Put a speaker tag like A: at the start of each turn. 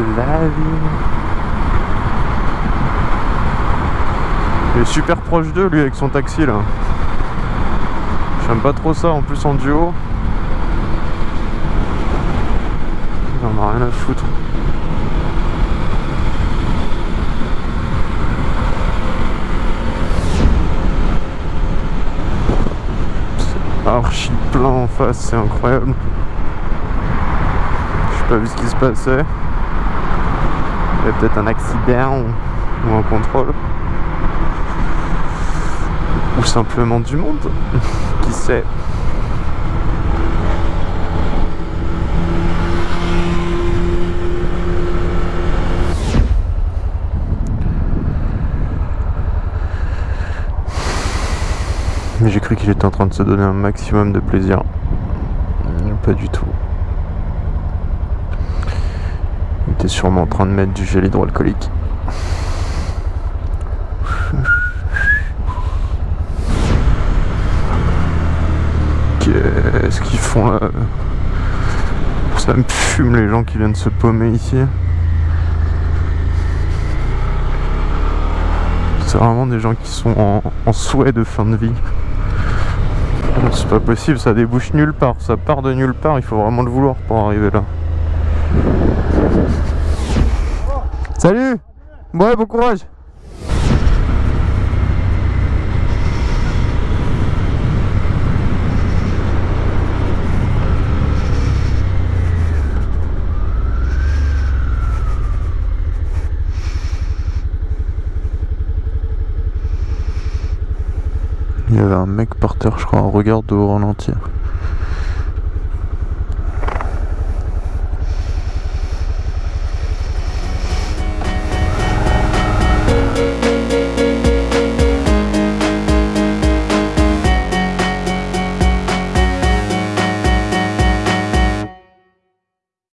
A: vie. Il est super proche d'eux lui avec son taxi là. J'aime pas trop ça en plus en duo. Il en a rien à foutre. Archi plein en face, c'est incroyable. J'ai pas vu ce qui se passait. Peut-être un accident ou un contrôle. Ou simplement du monde. qui sait Mais j'ai cru qu'il était en train de se donner un maximum de plaisir. Pas du tout. Il était sûrement en train de mettre du gel hydroalcoolique. Qu'est-ce qu'ils font là? Ça me fume les gens qui viennent se paumer ici. C'est vraiment des gens qui sont en, en souhait de fin de vie. C'est pas possible, ça débouche nulle part, ça part de nulle part, il faut vraiment le vouloir pour arriver là. Salut Ouais, bon courage Il y avait un mec par terre, je crois, regarde au ralenti.